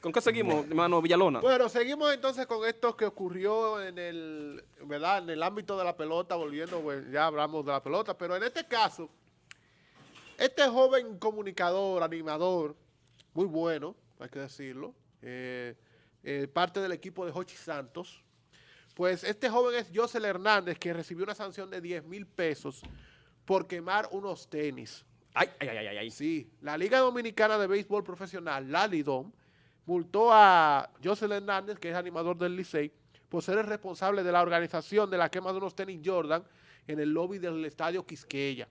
¿Con qué seguimos, hermano Villalona? Bueno, seguimos entonces con esto que ocurrió en el, ¿verdad? En el ámbito de la pelota, volviendo, pues, ya hablamos de la pelota, pero en este caso, este joven comunicador, animador, muy bueno, hay que decirlo, eh, eh, parte del equipo de Jochi Santos, pues este joven es Josel Hernández, que recibió una sanción de 10 mil pesos por quemar unos tenis. Ay, ay, ay, ay, ay. Sí, la Liga Dominicana de Béisbol Profesional, la LIDOM, multó a José Hernández, que es animador del Licey, por ser el responsable de la organización de la quema de unos tenis Jordan en el lobby del estadio Quisqueya.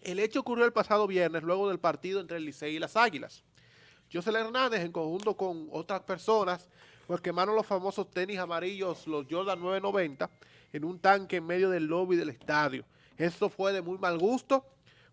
El hecho ocurrió el pasado viernes, luego del partido entre el Licey y las Águilas. José Hernández, en conjunto con otras personas, pues quemaron los famosos tenis amarillos, los Jordan 990, en un tanque en medio del lobby del estadio. Esto fue de muy mal gusto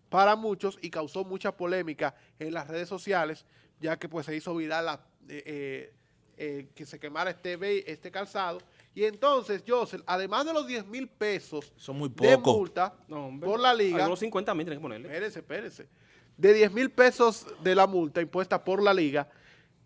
para muchos y causó mucha polémica en las redes sociales, ya que pues se hizo viral la, eh, eh, eh, que se quemara este, este calzado. Y entonces, Josel, además de los 10 mil pesos Son muy de pocos. multa No, hombre. por la liga, Algunos 50 mil tienen que ponerle. espérese, espérese, de 10 mil pesos de la multa impuesta por la liga,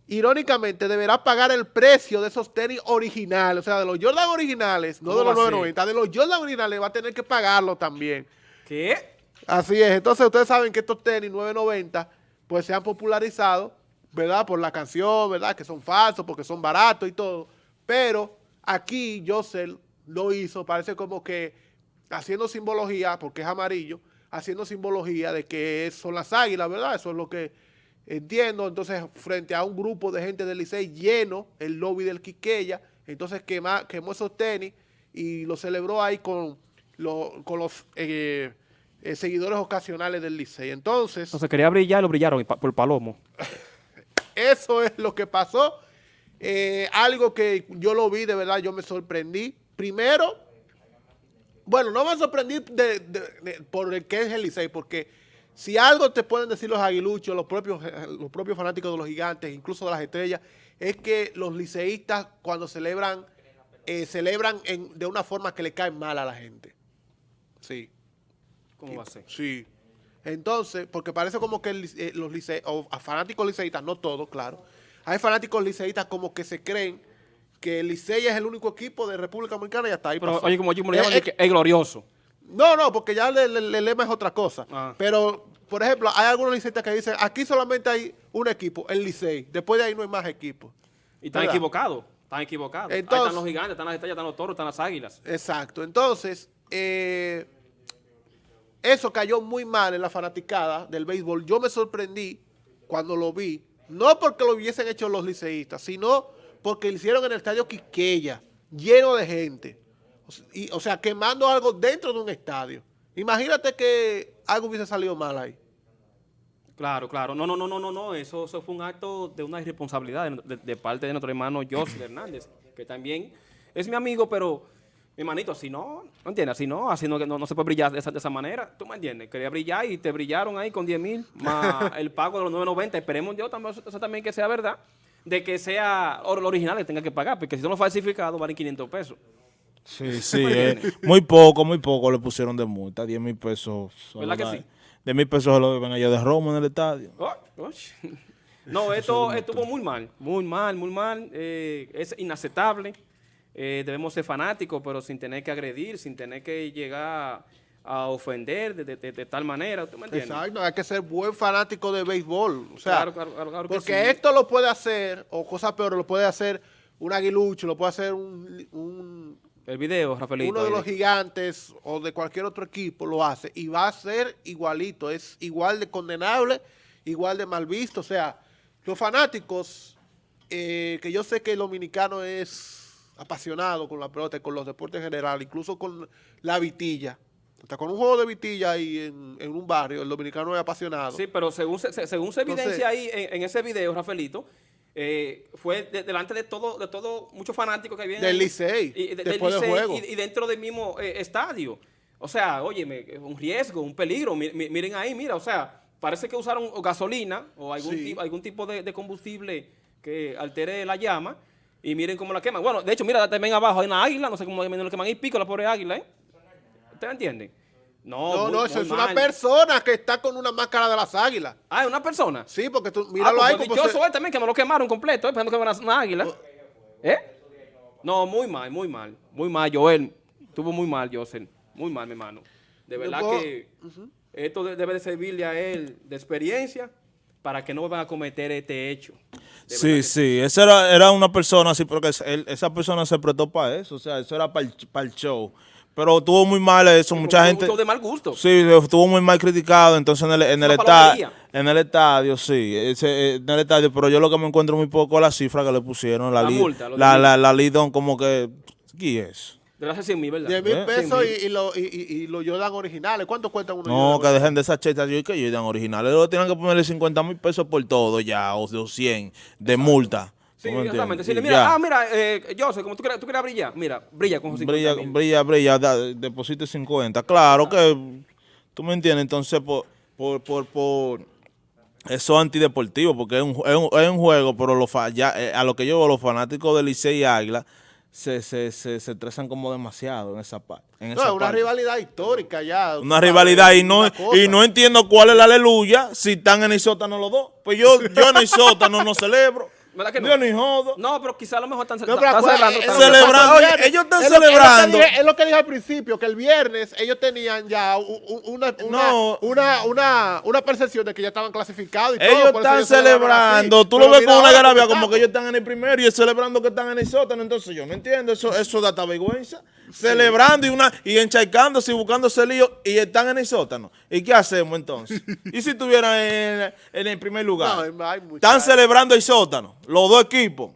irónicamente deberá pagar el precio de esos tenis originales, o sea, de los Jordan originales, no ¿Cómo de los va a ser? 990, de los Jordan originales va a tener que pagarlo también. ¿Qué? Así es, entonces ustedes saben que estos tenis 990 pues se han popularizado, ¿verdad? Por la canción, ¿verdad? Que son falsos, porque son baratos y todo, pero aquí Josel lo hizo, parece como que haciendo simbología, porque es amarillo, haciendo simbología de que son las águilas, ¿verdad? Eso es lo que entiendo, entonces frente a un grupo de gente del Licey lleno, el lobby del Quiqueya, entonces quemó esos tenis y lo celebró ahí con los eh, eh, seguidores ocasionales del Licey. Entonces, Entonces quería brillar y lo brillaron por Palomo. eso es lo que pasó. Eh, algo que yo lo vi, de verdad, yo me sorprendí. Primero, bueno, no me sorprendí de, de- de- por el que es el Licey, porque si algo te pueden decir los aguiluchos, los propios, los propios fanáticos de los gigantes, incluso de las estrellas, es que los liceístas cuando celebran, eh, celebran en- de una forma que le cae mal a la gente. Sí. ¿Cómo va a ser? Sí. Entonces, porque parece como que el eh, los lice o a fanáticos liceístas, no todos, claro. Hay fanáticos liceístas como que se creen que el Licey es el único equipo de República Dominicana y hasta ahí Pero pasó. oye, como yo me lo llaman, eh, es glorioso. no, no, porque ya el, el- el lema es otra cosa. Ah. Pero, por ejemplo, hay algunos liceístas que dicen, aquí solamente hay un equipo, el Licey. Después de ahí no hay más equipos. Y están ¿Verdad? equivocados. Están equivocados. Ahí están los gigantes, están las estrellas, están los toros, están las águilas. Exacto. Entonces, eh, eso cayó muy mal en la fanaticada del béisbol. Yo me sorprendí cuando lo vi, no porque lo hubiesen hecho los liceístas, sino porque lo hicieron en el estadio Quisqueya, lleno de gente. Y- o sea, quemando algo dentro de un estadio. Imagínate que algo hubiese salido mal ahí. Claro, claro. No, no, no, no, no, no. Eso, eso fue un acto de una irresponsabilidad de, de- parte de nuestro hermano José Hernández, que también es mi amigo, pero hermanito, así no, ¿no entiendes? Así no, así no, no, no se puede brillar de esa, de esa manera. ¿Tú me entiendes? Quería brillar y te brillaron ahí con 10 mil, más el pago de los 9.90. Esperemos yo también, eso también que sea verdad, de que sea oro- lo original que tenga que pagar, porque si son los falsificados valen 500 pesos. Sí, sí, eh, muy poco, muy poco le pusieron de multa, 10 mil pesos. solo ¿Verdad que sí? 10 mil pesos se lo deben allá de Roma en el estadio. Oh, oh. No, esto estuvo muy mal, muy mal, muy mal. eh, es inaceptable. Eh, debemos ser fanáticos, pero sin tener que agredir, sin tener que llegar a ofender de, de- de- de tal manera. ¿Tú me entiendes? Exacto, hay que ser buen fanático de béisbol. O sea, Claro, claro, claro, claro que porque sí. esto lo puede hacer, o cosas peores, lo puede hacer un aguilucho, lo puede hacer un, un- El video, Rafaelito. uno de los gigantes o de cualquier otro equipo lo hace y va a ser igualito, es igual de condenable, igual de mal visto. O sea, los fanáticos, eh, que yo sé que el dominicano es apasionado con la pelota y con los deportes en general, incluso con la vitilla. Hasta con un juego de vitilla ahí en, en un barrio, el dominicano es apasionado. Sí, pero según se, se- según se Entonces- evidencia ahí en, en ese video, Rafaelito, eh, fue de- delante de todo, de todo, muchos fanáticos que habían Del. Licey, Y- de- después del Licey juego. Y, y dentro del mismo eh, estadio. O sea, óyeme, un riesgo, un peligro. Mi- mi- miren ahí, mira, o sea, parece que usaron gasolina o algún, Sí. algún tipo de, de combustible que altere la llama y miren cómo la queman. Bueno, de hecho, mira, también abajo hay una águila, no sé cómo lo queman ahí, pico la pobre águila, ¿eh? ¿Ustedes entienden? No, No, muy- no, eso es una persona que está con una máscara de las águilas. Ah, ¿es una persona. Sí, porque tú, Ah, míralo pues ahí. como dichoso se- él también, que no lo quemaron completo, eh, pensando que era una águila. ¿Eh? No, muy mal, muy mal. Muy mal, Joel. Estuvo muy mal, José. Muy mal, mi hermano. De Yo verdad puedo- que esto de- debe de servirle a él de experiencia para que no vuelvan a cometer este hecho. Sí, sí, esa era, era una persona así, porque él- esa persona se prestó para eso, o sea, eso era para el, show. Pero tuvo muy mal eso, mucha gente... de mal gusto. Sí, estuvo muy mal criticado, entonces en el, en el, Una esta- palabrería. en el estadio, sí, ese, eh, en el estadio, pero yo lo que me encuentro muy poco es la cifra que le pusieron, la, La li- multa, la, la, la Lidon como que, ¿qué es? De hace 100 mil, ¿verdad? 10 mil ¿Eh? pesos 100.000. y, y, lo- y, y- los Jordan originales. ¿Cuánto cuentan unos No, que Jordan? dejen de esas chetas, yo que ellos dan originales, luego tienen que ponerle 50 mil pesos por todo ya, o de 100 de multa. Sí, ¿Tú me exactamente. Decirle, mira, ya. ah, mira, eh, José, como tú quieras, tú quieras brillar, mira, brilla con 50 brilla, mil. brilla, brilla, da- deposite 50. Claro que, tú me entiendes, entonces por, por, por, por eso es antideportivo, porque es un, es un, es un juego, pero los fa- ya, eh, a lo que yo veo, los fanáticos de Licey y Águila se, se, se, se estresan como demasiado en esa parte. En No, esa es una parte. rivalidad histórica ya. Una sabes, rivalidad y no, y no entiendo cuál es la aleluya si están en el sótano los dos. Pues yo, yo en el sótano no celebro. ¿Verdad que no? Yo ni jodo. No, pero quizá a lo mejor están, No, celebrando. oye, viernes. ellos están Es lo que- celebrando. Es lo, que dije, es lo que dije al principio, que el viernes ellos tenían ya una, una, No. una, una, una percepción de que ya estaban clasificados y. Ellos están celebrando, tú Pero lo ves con una cómo como que ellos están en el primero y celebrando que están en el sótano, entonces yo no entiendo, eso eso da vergüenza. Celebrando y una y encharcándose y buscándose lío y están en el sótano. ¿Y qué hacemos entonces? ¿Y si estuvieran en, en el primer lugar? No, hay mucha- están celebrando el sótano, los dos equipos.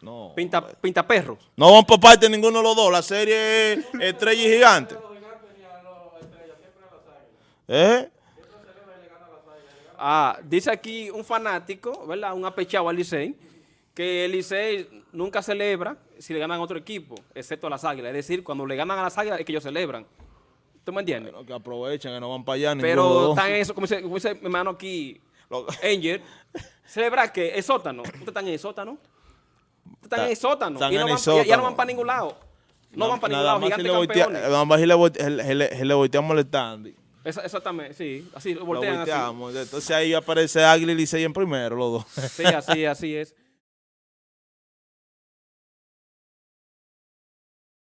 No. Pinta, pinta perros. No van por parte de ninguno de los dos, la serie es Estrella y Gigante. ¿Eh? Ah, dice aquí un fanático, ¿verdad? Un apechado al Licey, que el Licey nunca celebra si le ganan a otro equipo, excepto a las águilas. Es decir, cuando le ganan a las águilas es que ellos celebran. ¿Tú me entiendes? Que aprovechen, que no van para allá Pero están en eso, como dice, como dice mi hermano aquí, Angel, celebra que el sótano. ¿Ustedes están en el sótano? ¿Ustedes están en el sótano? Están y no van, ya- Ya no sótano. van para ningún lado. No, van para ningún lado, si gigantes voltea- campeones. Nada más si le, volte- le- le- le volteamos el. Esa- Exactamente, sí. Así, lo Lo voltean así. volteamos. Entonces ahí aparece Águila y Licey en primero, los dos. Sí, así, así es.